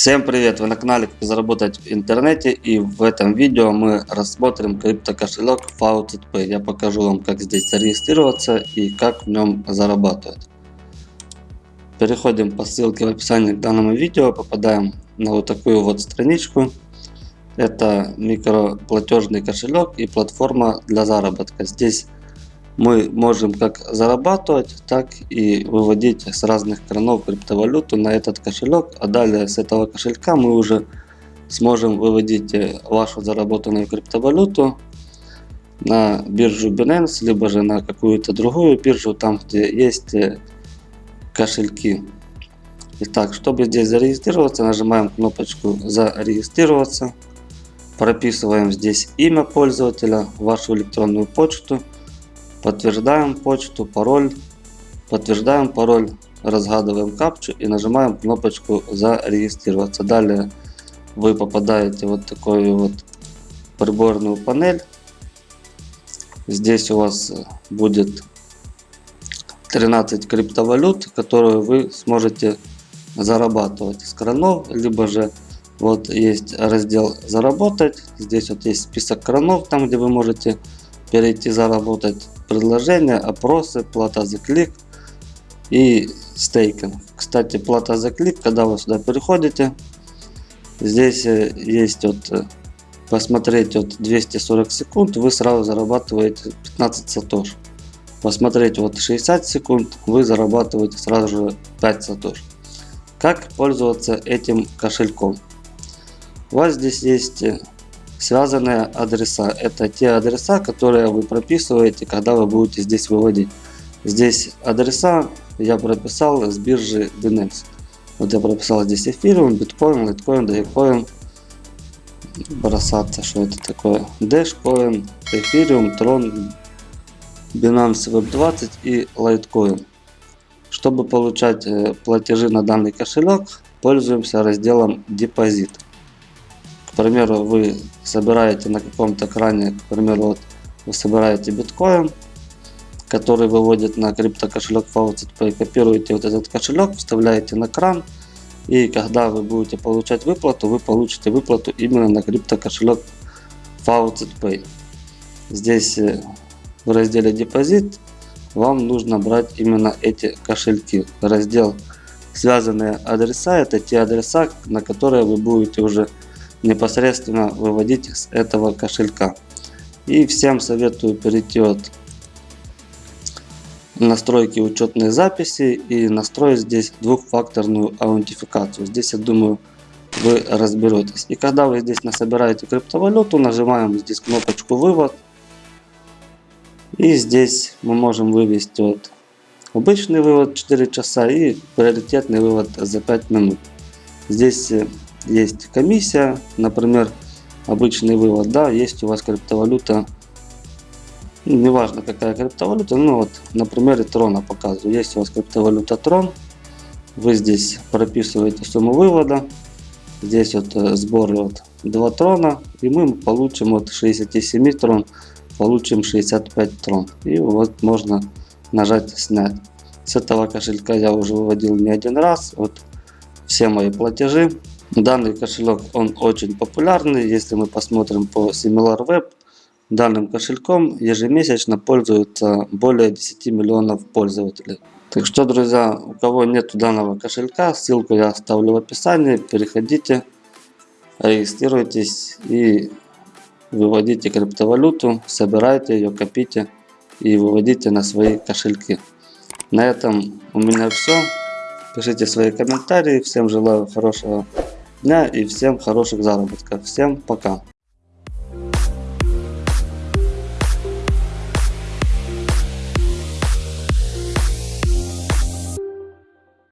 Всем привет! Вы на канале Как заработать в интернете и в этом видео мы рассмотрим криптокошелек FaucetPay. Я покажу вам как здесь зарегистрироваться и как в нем зарабатывать. Переходим по ссылке в описании к данному видео, попадаем на вот такую вот страничку. Это микроплатежный кошелек и платформа для заработка. Здесь мы можем как зарабатывать, так и выводить с разных кранов криптовалюту на этот кошелек. А далее с этого кошелька мы уже сможем выводить э, вашу заработанную криптовалюту на биржу Binance, либо же на какую-то другую биржу, там где есть э, кошельки. Итак, чтобы здесь зарегистрироваться, нажимаем кнопочку «Зарегистрироваться». Прописываем здесь имя пользователя, вашу электронную почту Подтверждаем почту, пароль. Подтверждаем пароль, разгадываем капчу и нажимаем кнопочку зарегистрироваться. Далее вы попадаете вот такую вот приборную панель. Здесь у вас будет 13 криптовалют, которые вы сможете зарабатывать с кранов, либо же вот есть раздел заработать, здесь вот есть список кранов, там где вы можете перейти заработать предложения, опросы, плата за клик и стейкинг. Кстати, плата за клик, когда вы сюда переходите, здесь э, есть вот э, посмотреть вот 240 секунд, вы сразу зарабатываете 15 сатош. Посмотреть вот 60 секунд, вы зарабатываете сразу же 5 сатош. Как пользоваться этим кошельком? У вас здесь есть э, связанные адреса. Это те адреса, которые вы прописываете, когда вы будете здесь выводить. Здесь адреса я прописал с биржи Binance. Вот я прописал здесь эфириум, биткоин, литкоин, дагикоин. Бросаться, что это такое. Dashcoin, эфириум, трон, Binance Web 20 и Litecoin. Чтобы получать э, платежи на данный кошелек, пользуемся разделом депозит. Примеру, вы собираете на каком-то экране, к примеру, вот вы собираете биткоин, который выводит на крипто кошелек FaucetPay, копируете вот этот кошелек, вставляете на кран, и когда вы будете получать выплату, вы получите выплату именно на крипто кошелек FaucetPay. Здесь э, в разделе депозит вам нужно брать именно эти кошельки. Раздел связанные адреса это те адреса, на которые вы будете уже непосредственно выводить с этого кошелька. И всем советую перейти от настройки учетной записи и настроить здесь двухфакторную аутентификацию. Здесь, я думаю, вы разберетесь. И когда вы здесь насобираете криптовалюту, нажимаем здесь кнопочку вывод. И здесь мы можем вывести вот обычный вывод 4 часа и приоритетный вывод за 5 минут. Здесь э, есть комиссия, например, обычный вывод, да, есть у вас криптовалюта, ну, неважно какая криптовалюта, ну вот на примере трона показываю, есть у вас криптовалюта трон, вы здесь прописываете сумму вывода, здесь вот э, сбор вот 2 трона, и мы получим от 67 трон, получим 65 трон, и вот можно нажать снять. С этого кошелька я уже выводил не один раз, вот все мои платежи Данный кошелек он очень популярный. Если мы посмотрим по SimilarWeb, данным кошельком ежемесячно пользуются более 10 миллионов пользователей. Так что, друзья, у кого нет данного кошелька, ссылку я оставлю в описании. Переходите, регистрируйтесь и выводите криптовалюту, собирайте ее, копите и выводите на свои кошельки. На этом у меня все. Пишите свои комментарии. Всем желаю хорошего дня и всем хороших заработков. Всем пока.